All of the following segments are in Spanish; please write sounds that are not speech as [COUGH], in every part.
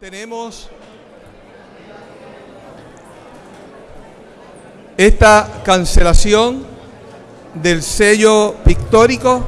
Tenemos esta cancelación del sello pictórico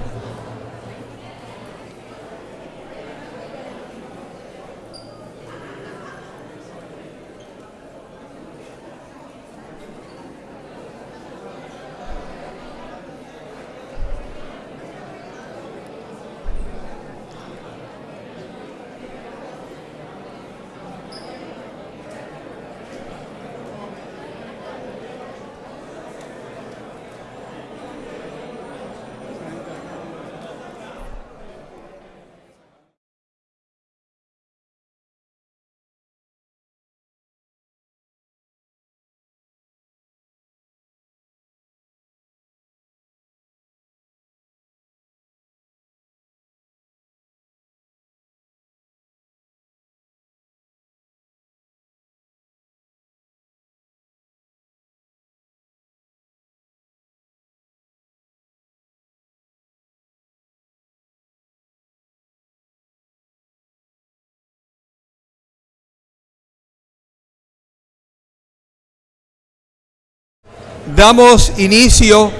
Damos inicio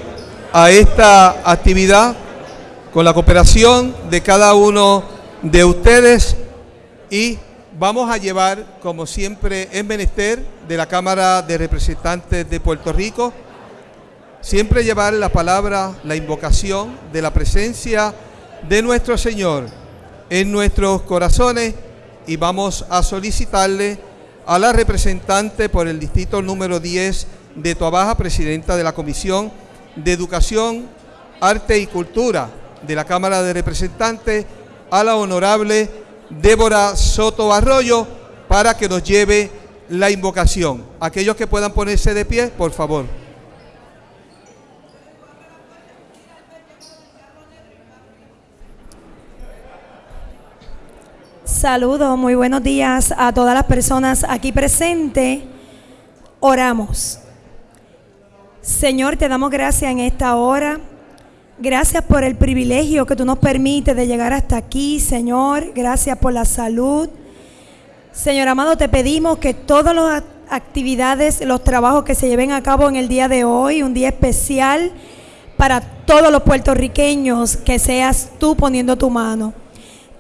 a esta actividad con la cooperación de cada uno de ustedes y vamos a llevar, como siempre en menester, de la Cámara de Representantes de Puerto Rico, siempre llevar la palabra, la invocación de la presencia de nuestro Señor en nuestros corazones y vamos a solicitarle a la representante por el distrito número 10 de Toabaja, presidenta de la Comisión de Educación, Arte y Cultura de la Cámara de Representantes, a la honorable Débora Soto Arroyo, para que nos lleve la invocación. Aquellos que puedan ponerse de pie, por favor. Saludos, muy buenos días a todas las personas aquí presentes. Oramos. Señor, te damos gracias en esta hora. Gracias por el privilegio que tú nos permites de llegar hasta aquí, Señor. Gracias por la salud. Señor amado, te pedimos que todas las actividades, los trabajos que se lleven a cabo en el día de hoy, un día especial para todos los puertorriqueños, que seas tú poniendo tu mano.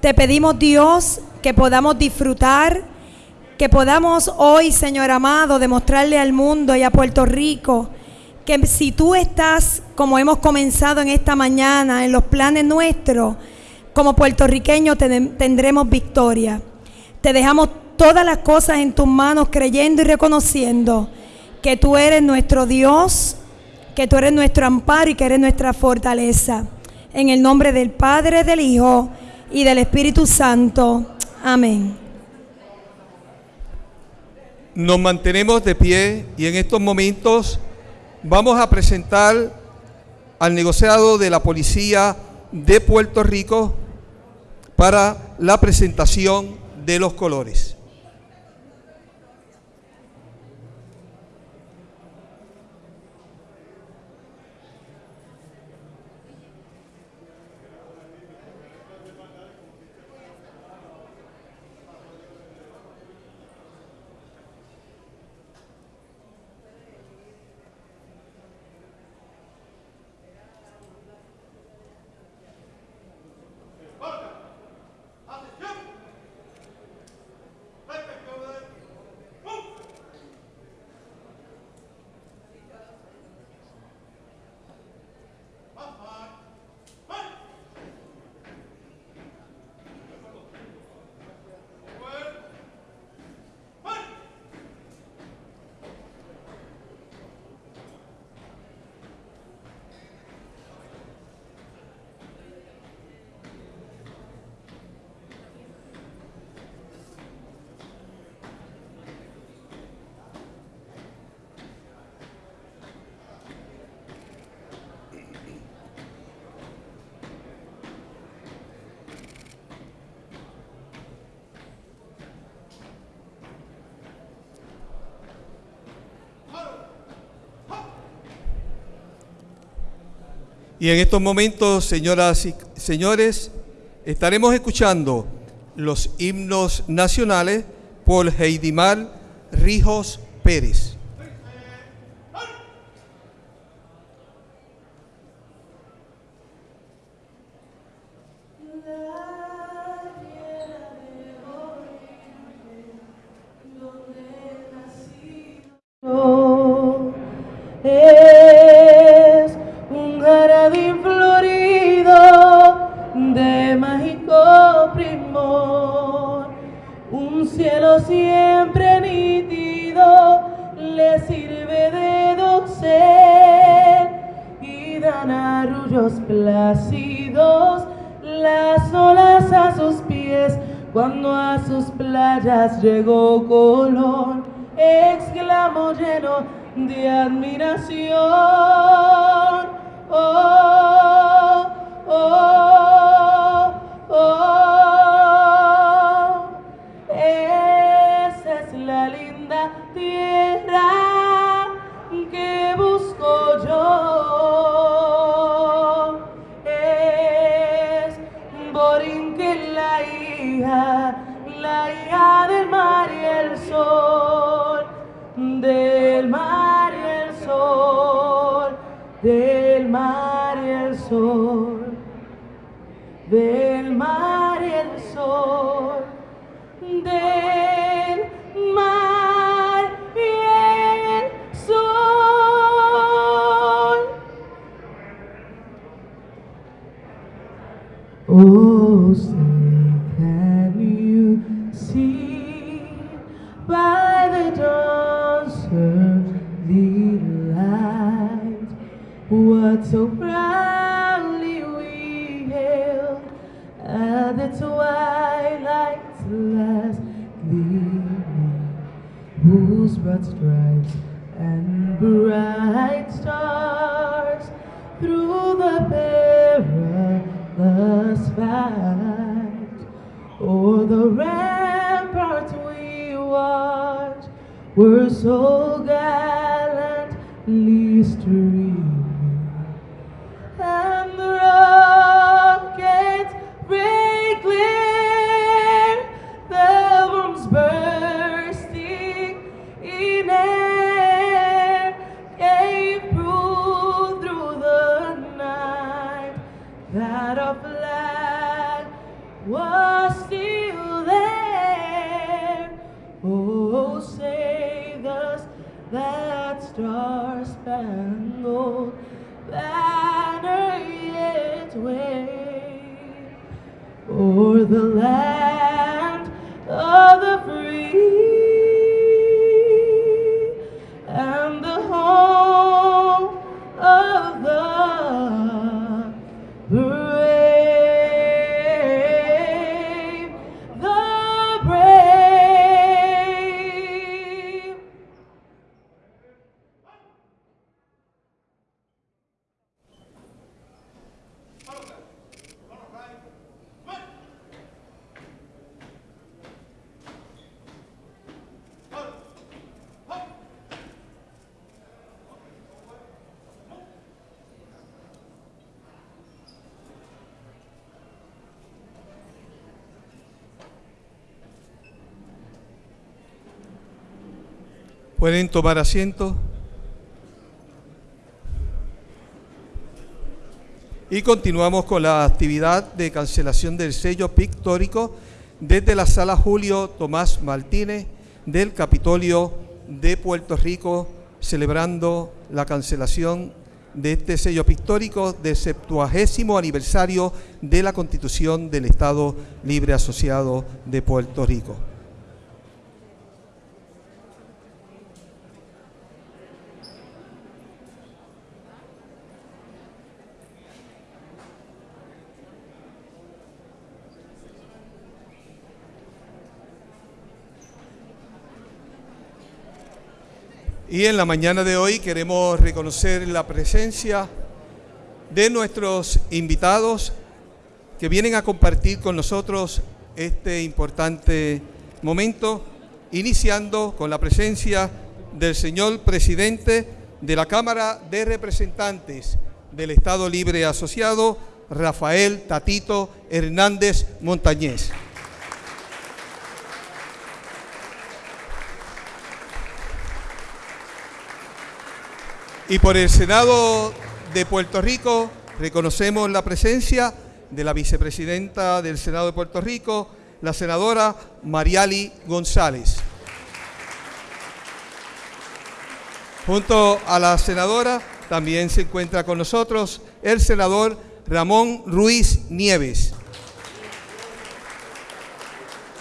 Te pedimos, Dios, que podamos disfrutar, que podamos hoy, Señor amado, demostrarle al mundo y a Puerto Rico que si tú estás, como hemos comenzado en esta mañana, en los planes nuestros, como puertorriqueños tendremos victoria. Te dejamos todas las cosas en tus manos, creyendo y reconociendo que tú eres nuestro Dios, que tú eres nuestro amparo y que eres nuestra fortaleza. En el nombre del Padre, del Hijo y del Espíritu Santo. Amén. Nos mantenemos de pie y en estos momentos vamos a presentar al negociado de la Policía de Puerto Rico para la presentación de los colores. Y en estos momentos, señoras y señores, estaremos escuchando los himnos nacionales por Heidimar Rijos Pérez. ouça. Save us that star-spangled banner yet wave o'er the land of the free Pueden tomar asiento. Y continuamos con la actividad de cancelación del sello pictórico desde la sala Julio Tomás Martínez del Capitolio de Puerto Rico, celebrando la cancelación de este sello pictórico del septuagésimo aniversario de la Constitución del Estado Libre Asociado de Puerto Rico. Y en la mañana de hoy queremos reconocer la presencia de nuestros invitados que vienen a compartir con nosotros este importante momento, iniciando con la presencia del señor presidente de la Cámara de Representantes del Estado Libre Asociado, Rafael Tatito Hernández Montañez. Y por el Senado de Puerto Rico reconocemos la presencia de la vicepresidenta del Senado de Puerto Rico, la senadora Mariali González. Junto a la senadora también se encuentra con nosotros el senador Ramón Ruiz Nieves.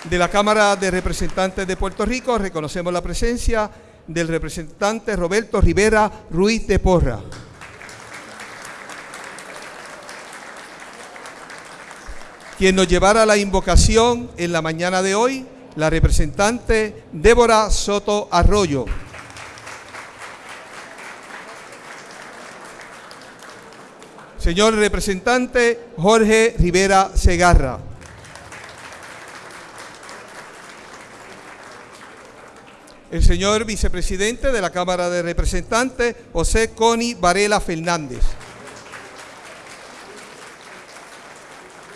De la Cámara de Representantes de Puerto Rico reconocemos la presencia del representante Roberto Rivera Ruiz de Porra. Quien nos llevará la invocación en la mañana de hoy, la representante Débora Soto Arroyo. Señor representante Jorge Rivera Segarra. El señor vicepresidente de la Cámara de Representantes, José Coni Varela Fernández.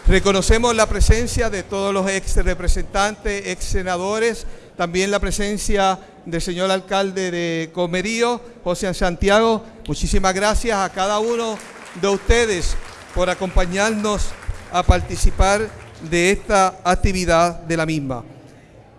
Reconocemos la presencia de todos los ex representantes, ex senadores, también la presencia del señor alcalde de Comerío, José Santiago. Muchísimas gracias a cada uno de ustedes por acompañarnos a participar de esta actividad de la misma.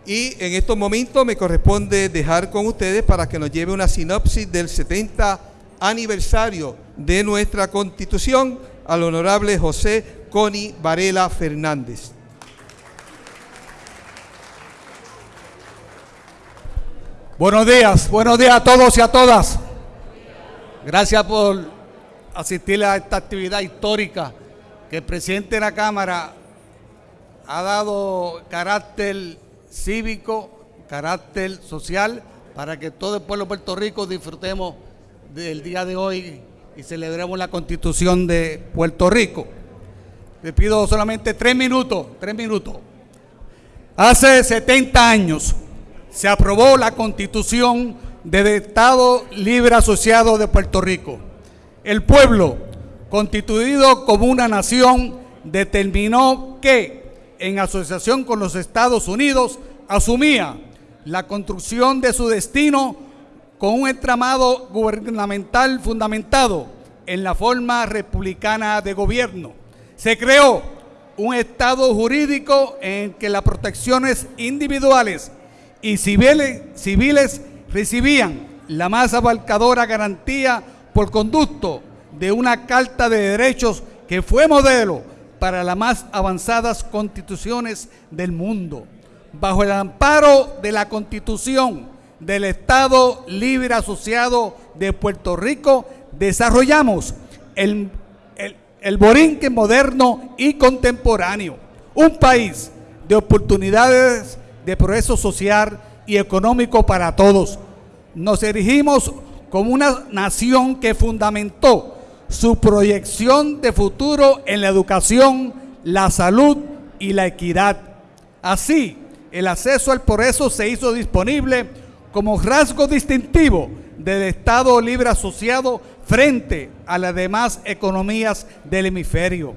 Y en estos momentos me corresponde dejar con ustedes para que nos lleve una sinopsis del 70 aniversario de nuestra Constitución al honorable José Coni Varela Fernández. Buenos días, buenos días a todos y a todas. Gracias por asistir a esta actividad histórica que el presidente de la Cámara ha dado carácter cívico, carácter social, para que todo el pueblo de Puerto Rico disfrutemos del día de hoy y celebremos la constitución de Puerto Rico. Le pido solamente tres minutos, tres minutos. Hace 70 años se aprobó la constitución del Estado Libre Asociado de Puerto Rico. El pueblo, constituido como una nación, determinó que, en asociación con los Estados Unidos, asumía la construcción de su destino con un entramado gubernamental fundamentado en la forma republicana de gobierno. Se creó un Estado jurídico en que las protecciones individuales y civiles, recibían la más abarcadora garantía por conducto de una Carta de Derechos que fue modelo para las más avanzadas constituciones del mundo. Bajo el amparo de la Constitución del Estado Libre Asociado de Puerto Rico, desarrollamos el, el, el borinque moderno y contemporáneo, un país de oportunidades de progreso social y económico para todos. Nos erigimos como una nación que fundamentó su proyección de futuro en la educación, la salud y la equidad. Así, el acceso al progreso se hizo disponible como rasgo distintivo del Estado libre asociado frente a las demás economías del hemisferio.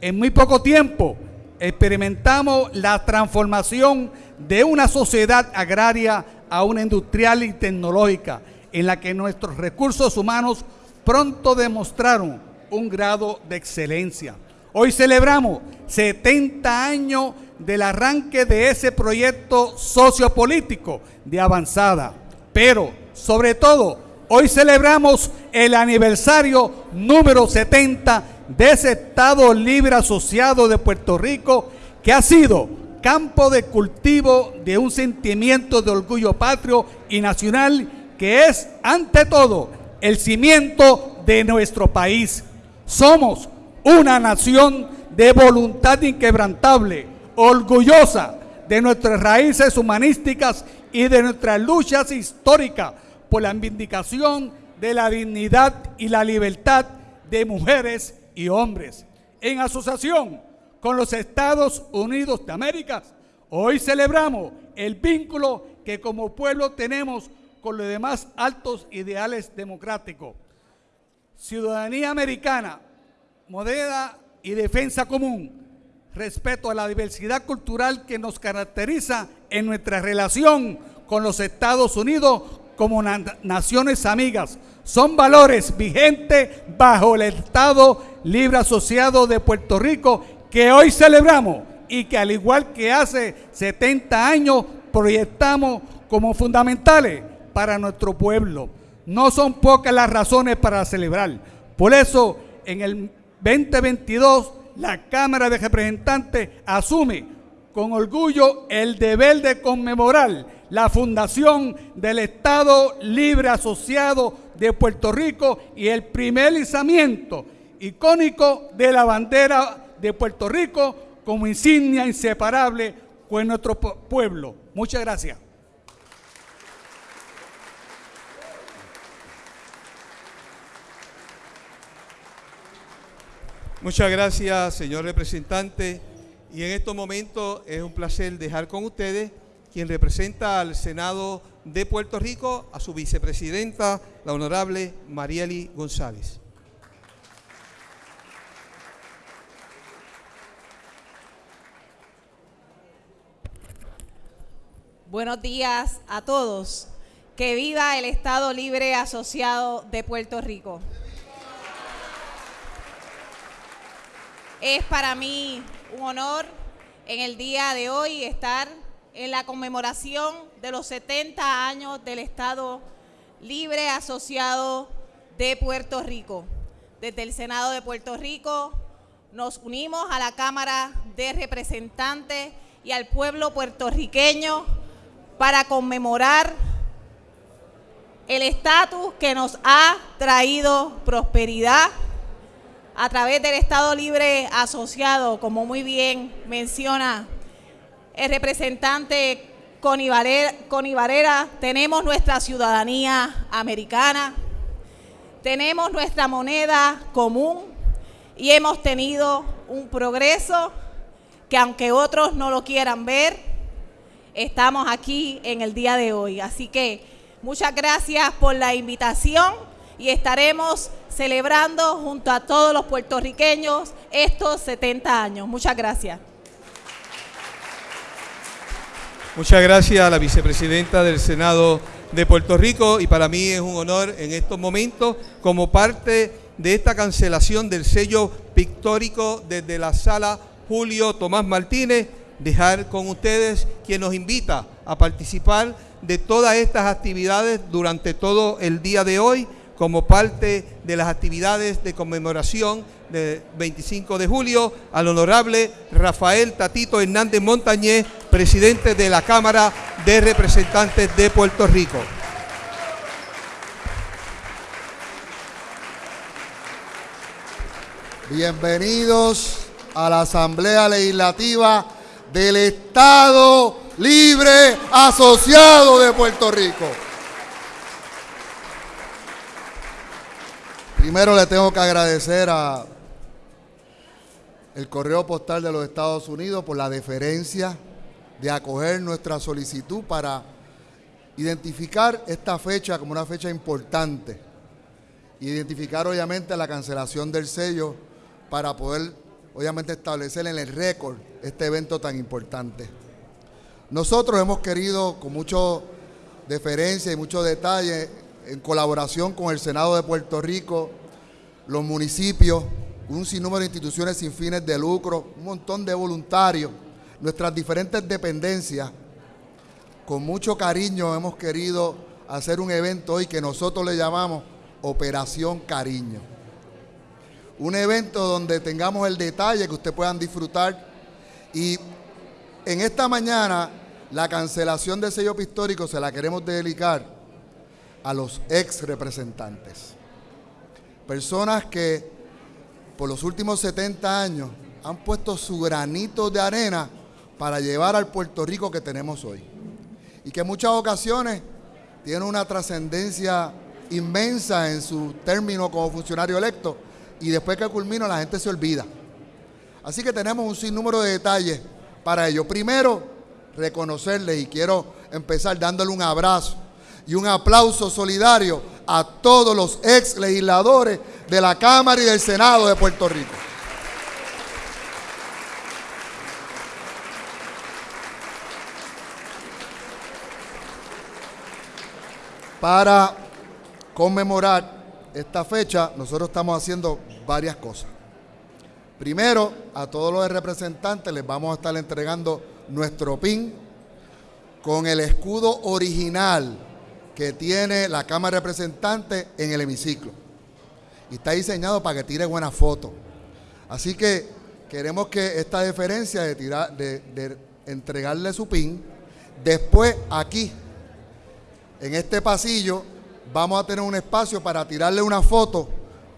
En muy poco tiempo experimentamos la transformación de una sociedad agraria a una industrial y tecnológica, en la que nuestros recursos humanos pronto demostraron un grado de excelencia. Hoy celebramos 70 años del arranque de ese proyecto sociopolítico de avanzada, pero sobre todo hoy celebramos el aniversario número 70 de ese Estado Libre Asociado de Puerto Rico que ha sido campo de cultivo de un sentimiento de orgullo patrio y nacional que es ante todo el cimiento de nuestro país. Somos una nación de voluntad inquebrantable, orgullosa de nuestras raíces humanísticas y de nuestras luchas históricas por la vindicación de la dignidad y la libertad de mujeres y hombres. En asociación con los Estados Unidos de América, hoy celebramos el vínculo que como pueblo tenemos con los demás altos ideales democráticos. Ciudadanía americana, moneda y defensa común, respeto a la diversidad cultural que nos caracteriza en nuestra relación con los Estados Unidos como na- naciones amigas. Son valores vigentes bajo el Estado Libre Asociado de Puerto Rico que hoy celebramos y que al igual que hace 70 años proyectamos como fundamentales para nuestro pueblo. No son pocas las razones para celebrar. Por eso, en el 2022, la Cámara de Representantes asume con orgullo el deber de conmemorar la fundación del Estado Libre Asociado de Puerto Rico y el primer izamiento icónico de la bandera de Puerto Rico como insignia inseparable con nuestro pu- pueblo. Muchas gracias. Muchas gracias, señor representante. Y en estos momentos es un placer dejar con ustedes quien representa al Senado de Puerto Rico, a su vicepresidenta, la honorable Marieli González. Buenos días a todos. Que viva el Estado Libre Asociado de Puerto Rico. Es para mí un honor en el día de hoy estar en la conmemoración de los 70 años del Estado Libre Asociado de Puerto Rico. Desde el Senado de Puerto Rico nos unimos a la Cámara de Representantes y al pueblo puertorriqueño para conmemorar el estatus que nos ha traído prosperidad a través del Estado Libre Asociado, como muy bien menciona el representante Connie Varela, tenemos nuestra ciudadanía americana, tenemos nuestra moneda común y hemos tenido un progreso que aunque otros no lo quieran ver, estamos aquí en el día de hoy. Así que muchas gracias por la invitación y estaremos celebrando junto a todos los puertorriqueños estos 70 años. Muchas gracias. Muchas gracias a la vicepresidenta del Senado de Puerto Rico y para mí es un honor en estos momentos como parte de esta cancelación del sello pictórico desde la sala Julio Tomás Martínez, dejar con ustedes quien nos invita a participar de todas estas actividades durante todo el día de hoy como parte de las actividades de conmemoración del 25 de julio al honorable Rafael Tatito Hernández Montañez, presidente de la Cámara de Representantes de Puerto Rico. Bienvenidos a la Asamblea Legislativa del Estado Libre Asociado de Puerto Rico. Primero le tengo que agradecer a el Correo Postal de los Estados Unidos por la deferencia de acoger nuestra solicitud para identificar esta fecha como una fecha importante. Identificar obviamente la cancelación del sello para poder obviamente establecer en el récord este evento tan importante. Nosotros hemos querido con mucho deferencia y mucho detalle en colaboración con el Senado de Puerto Rico, los municipios, un sinnúmero de instituciones sin fines de lucro, un montón de voluntarios, nuestras diferentes dependencias, con mucho cariño hemos querido hacer un evento hoy que nosotros le llamamos Operación Cariño. Un evento donde tengamos el detalle que ustedes puedan disfrutar y en esta mañana la cancelación del sello pictórico se la queremos dedicar a los ex representantes. Personas que por los últimos 70 años han puesto su granito de arena para llevar al Puerto Rico que tenemos hoy. Y que en muchas ocasiones tienen una trascendencia inmensa en su término como funcionario electo y después que culmina la gente se olvida. Así que tenemos un sinnúmero de detalles para ello. Primero, reconocerles y quiero empezar dándole un abrazo y un aplauso solidario a todos los ex legisladores de la Cámara y del Senado de Puerto Rico. para conmemorar esta fecha, nosotros estamos haciendo varias cosas. Primero, a todos los representantes les vamos a estar entregando nuestro PIN con el escudo original que tiene la Cámara de Representantes en el hemiciclo. Y está diseñado para que tire buenas fotos. Así que queremos que esta deferencia de, tirar, de, entregarle su PIN, después aquí, en este pasillo, vamos a tener un espacio para tirarle una foto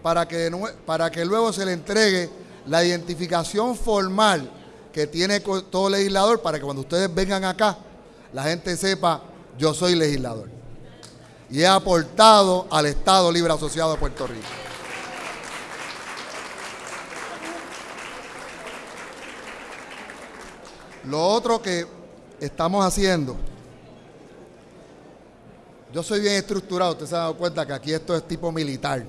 para que, para que luego se le entregue la identificación formal que tiene todo legislador para que cuando ustedes vengan acá, la gente sepa, yo soy legislador. Y he aportado al Estado Libre Asociado de Puerto Rico. Lo otro que estamos haciendo, yo soy bien estructurado, usted se ha dado cuenta que aquí esto es tipo militar.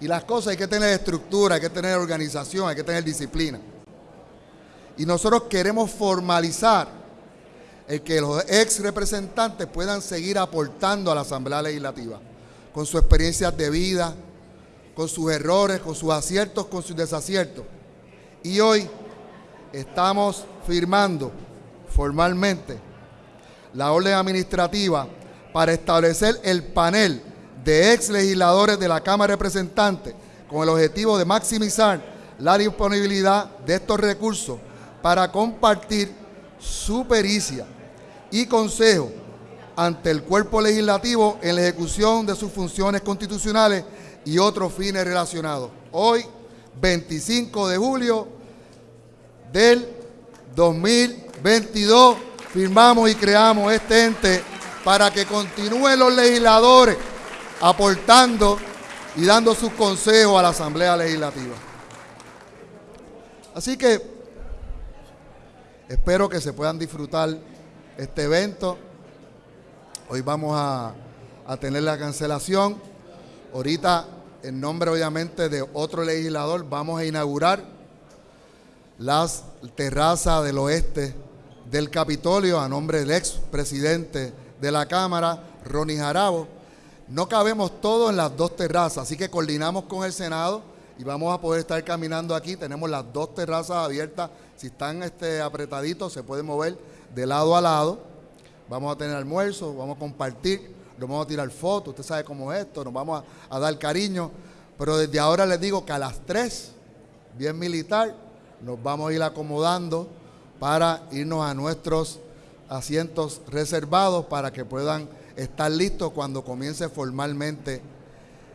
Y las cosas hay que tener estructura, hay que tener organización, hay que tener disciplina. Y nosotros queremos formalizar el que los ex representantes puedan seguir aportando a la Asamblea Legislativa con sus experiencias de vida, con sus errores, con sus aciertos, con sus desaciertos. Y hoy estamos firmando formalmente la orden administrativa para establecer el panel de ex legisladores de la Cámara de Representantes con el objetivo de maximizar la disponibilidad de estos recursos para compartir su pericia y consejo ante el cuerpo legislativo en la ejecución de sus funciones constitucionales y otros fines relacionados. Hoy, 25 de julio del 2022, firmamos y creamos este ente para que continúen los legisladores aportando y dando sus consejos a la Asamblea Legislativa. Así que espero que se puedan disfrutar este evento. Hoy vamos a, a tener la cancelación. Ahorita, en nombre obviamente de otro legislador, vamos a inaugurar las terrazas del oeste del Capitolio a nombre del ex presidente de la Cámara, Ronnie Jarabo no cabemos todos en las dos terrazas, así que coordinamos con el Senado y vamos a poder estar caminando aquí. Tenemos las dos terrazas abiertas. Si están este, apretaditos, se pueden mover de lado a lado. Vamos a tener almuerzo, vamos a compartir, nos vamos a tirar fotos. Usted sabe cómo es esto, nos vamos a, dar cariño. Pero desde ahora les digo que a las 3, bien militar, nos vamos a ir acomodando para irnos a nuestros asientos reservados para que puedan estar listo cuando comience formalmente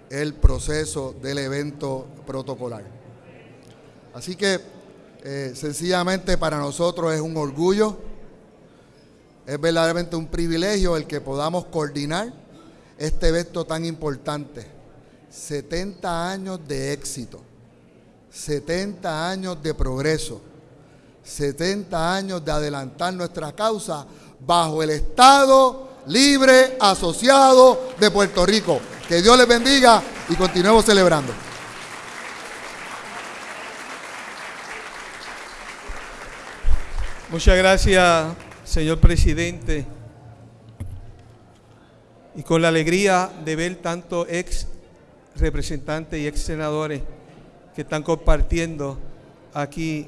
el proceso del evento protocolar. Así que eh, sencillamente para nosotros es un orgullo, es verdaderamente un privilegio el que podamos coordinar este evento tan importante. 70 años de éxito, 70 años de progreso, 70 años de adelantar nuestra causa bajo el Estado libre asociado de Puerto Rico. Que Dios les bendiga y continuemos celebrando. Muchas gracias, señor presidente. Y con la alegría de ver tanto ex representantes y ex senadores que están compartiendo aquí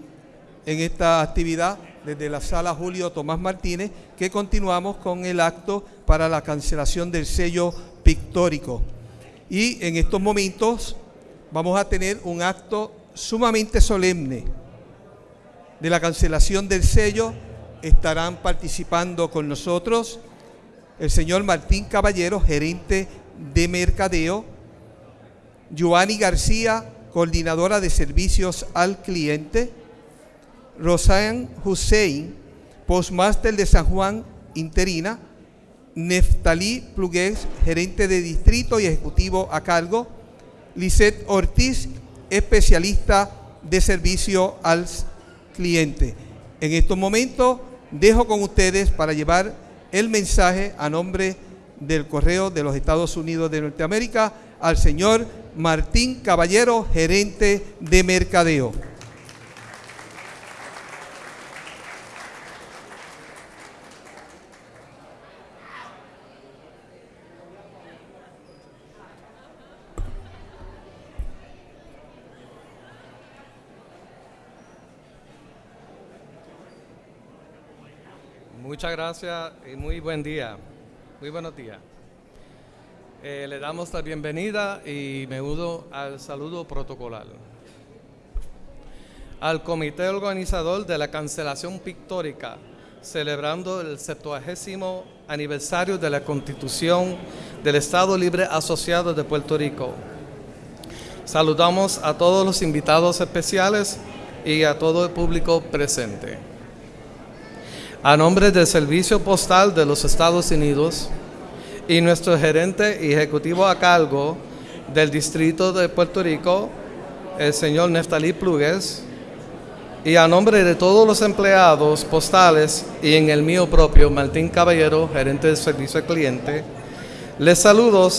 en esta actividad desde la sala Julio Tomás Martínez, que continuamos con el acto para la cancelación del sello pictórico. Y en estos momentos vamos a tener un acto sumamente solemne de la cancelación del sello. Estarán participando con nosotros el señor Martín Caballero, gerente de mercadeo, Joanny García, coordinadora de servicios al cliente, Rosan Hussein, postmaster de San Juan interina, Neftalí Plugués, gerente de distrito y ejecutivo a cargo, Lisette Ortiz, especialista de servicio al cliente. En estos momentos dejo con ustedes para llevar el mensaje a nombre del Correo de los Estados Unidos de Norteamérica al señor Martín Caballero, gerente de mercadeo. Muchas gracias y muy buen día. Muy buenos días. Eh, le damos la bienvenida y me uno al saludo protocolar. Al comité organizador de la cancelación pictórica, celebrando el 70 aniversario de la Constitución del Estado Libre Asociado de Puerto Rico. Saludamos a todos los invitados especiales y a todo el público presente. A nombre del Servicio Postal de los Estados Unidos y nuestro gerente ejecutivo a cargo del Distrito de Puerto Rico, el señor Neftalí Plugues, y a nombre de todos los empleados postales y en el mío propio, Martín Caballero, gerente del servicio al cliente, les saludo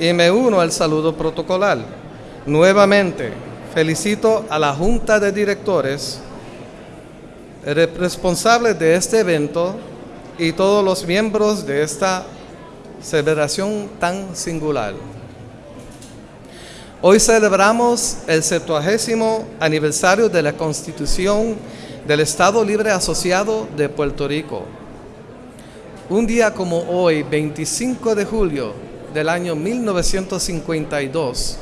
y me uno al saludo protocolar. Nuevamente, felicito a la Junta de Directores, responsables de este evento y todos los miembros de esta celebración tan singular. Hoy celebramos el 70 aniversario de la Constitución del Estado Libre Asociado de Puerto Rico. Un día como hoy, 25 de julio del año 1952,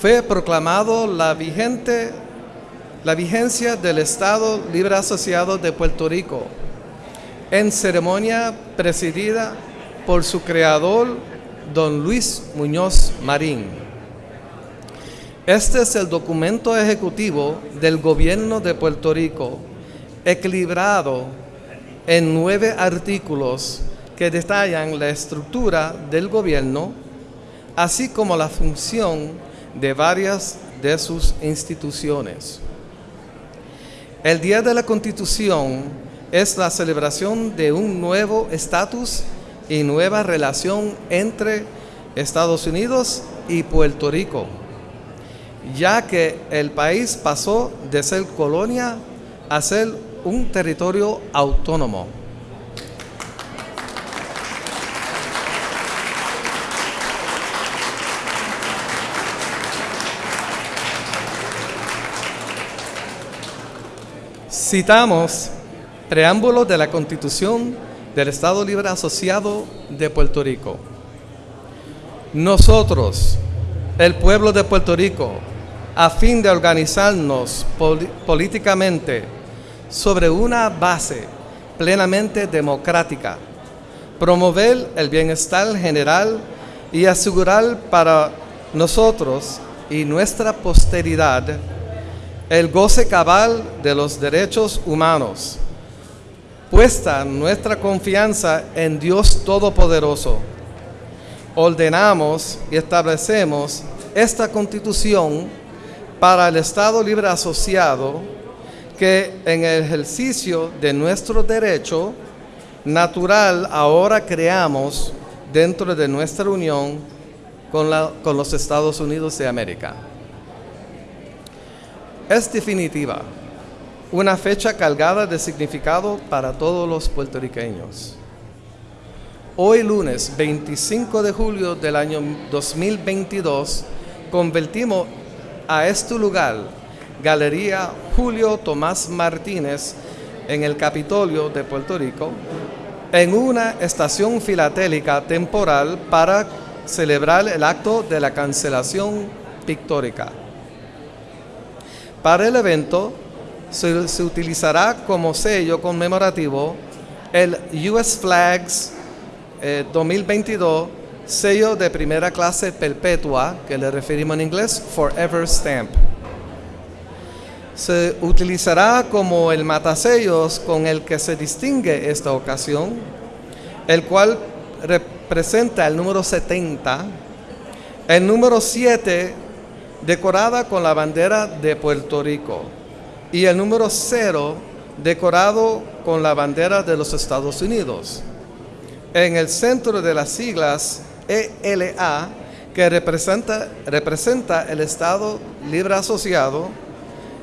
fue proclamado la, vigente, la vigencia del Estado Libre Asociado de Puerto Rico en ceremonia presidida por su creador, don Luis Muñoz Marín. Este es el documento ejecutivo del gobierno de Puerto Rico, equilibrado en nueve artículos que detallan la estructura del gobierno, así como la función de varias de sus instituciones. El Día de la Constitución es la celebración de un nuevo estatus y nueva relación entre Estados Unidos y Puerto Rico ya que el país pasó de ser colonia a ser un territorio autónomo. Citamos preámbulo de la Constitución del Estado Libre Asociado de Puerto Rico. Nosotros, el pueblo de Puerto Rico, a fin de organizarnos políticamente sobre una base plenamente democrática, promover el bienestar general y asegurar para nosotros y nuestra posteridad el goce cabal de los derechos humanos, puesta nuestra confianza en Dios Todopoderoso. Ordenamos y establecemos esta constitución para el Estado Libre Asociado que en el ejercicio de nuestro derecho natural ahora creamos dentro de nuestra unión con, con los Estados Unidos de América. Es definitiva, una fecha cargada de significado para todos los puertorriqueños. Hoy lunes 25 de julio del año 2022 convertimos a este lugar, Galería Julio Tomás Martínez, en el Capitolio de Puerto Rico, en una estación filatélica temporal para celebrar el acto de la cancelación pictórica. Para el evento se, utilizará como sello conmemorativo el US Flags 2022 eh, sello de primera clase perpetua, que le referimos en inglés Forever Stamp. Se utilizará como el matasellos con el que se distingue esta ocasión, el cual representa el número 70, el número 7 decorada con la bandera de Puerto Rico y el número 0 decorado con la bandera de los Estados Unidos. En el centro de las siglas ELA, que representa, representa el Estado Libre Asociado,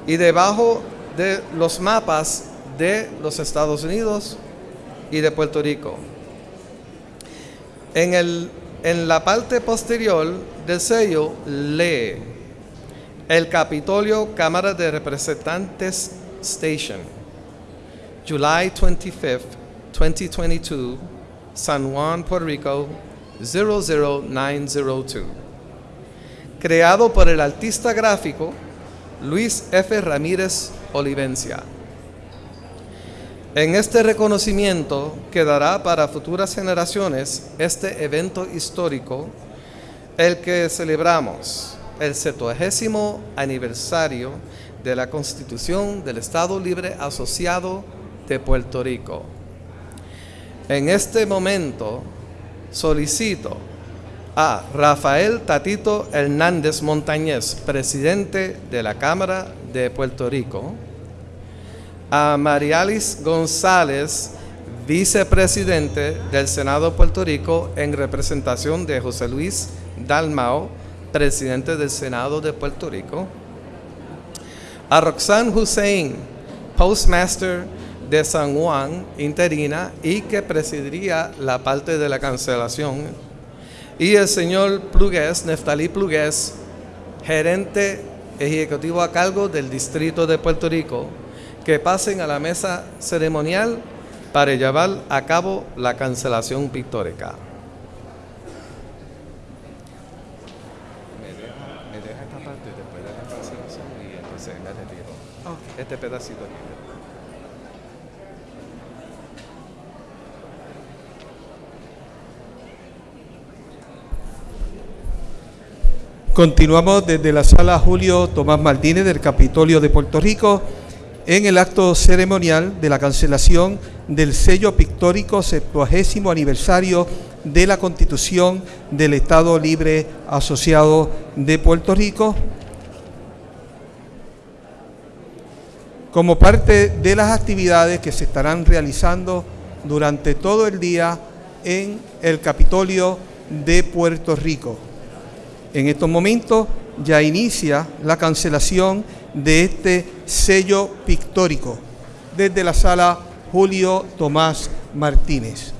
y debajo de los mapas de los Estados Unidos y de Puerto Rico. En, el, en la parte posterior del sello lee el Capitolio Cámara de Representantes Station. July 25th, 2022, San Juan, Puerto Rico 00902. Creado por el artista gráfico Luis F. Ramírez Olivencia. En este reconocimiento quedará para futuras generaciones este evento histórico, el que celebramos, el 70 aniversario de la Constitución del Estado Libre Asociado de Puerto Rico. En este momento solicito a Rafael Tatito Hernández Montañez, presidente de la Cámara de Puerto Rico, a Marialis González, vicepresidente del Senado de Puerto Rico en representación de José Luis Dalmao, presidente del Senado de Puerto Rico, a Roxanne Hussein, postmaster de San Juan, interina, y que presidiría la parte de la cancelación, y el señor Plugués, Neftalí Plugués, gerente ejecutivo a cargo del Distrito de Puerto Rico, que pasen a la mesa ceremonial para llevar a cabo la cancelación pictórica. Me deja, me deja esta parte después de la cancelación y entonces me retiro. Este pedacito aquí. Continuamos desde la sala Julio Tomás Martínez del Capitolio de Puerto Rico en el acto ceremonial de la cancelación del sello pictórico 70 aniversario de la Constitución del Estado Libre Asociado de Puerto Rico. Como parte de las actividades que se estarán realizando durante todo el día en el Capitolio de Puerto Rico. En estos momentos ya inicia la cancelación de este sello pictórico desde la sala Julio Tomás Martínez.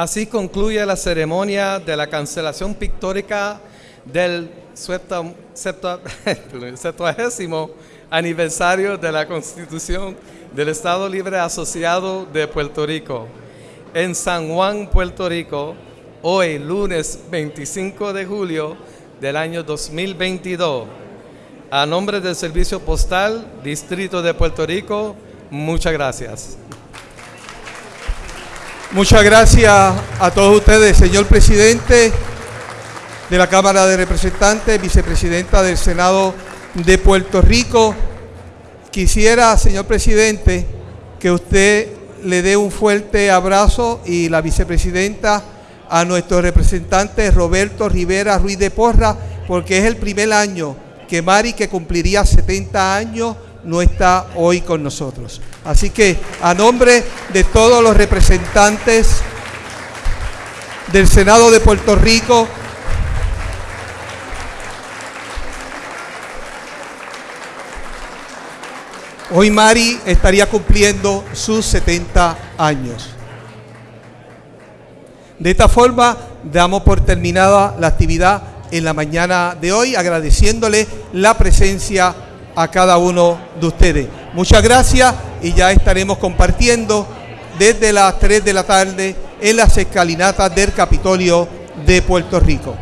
Así concluye la ceremonia de la cancelación pictórica del septa- septa- [LAUGHS] 70 aniversario de la Constitución del Estado Libre Asociado de Puerto Rico. En San Juan, Puerto Rico, hoy lunes 25 de julio del año 2022. A nombre del Servicio Postal, Distrito de Puerto Rico, muchas gracias. Muchas gracias a todos ustedes, señor presidente de la Cámara de Representantes, vicepresidenta del Senado de Puerto Rico. Quisiera, señor presidente, que usted le dé un fuerte abrazo y la vicepresidenta a nuestro representante Roberto Rivera Ruiz de Porra, porque es el primer año que Mari, que cumpliría 70 años, no está hoy con nosotros. Así que a nombre de todos los representantes del Senado de Puerto Rico, Hoy Mari estaría cumpliendo sus 70 años. De esta forma, damos por terminada la actividad en la mañana de hoy, agradeciéndole la presencia a cada uno de ustedes. Muchas gracias y ya estaremos compartiendo desde las 3 de la tarde en las escalinatas del Capitolio de Puerto Rico.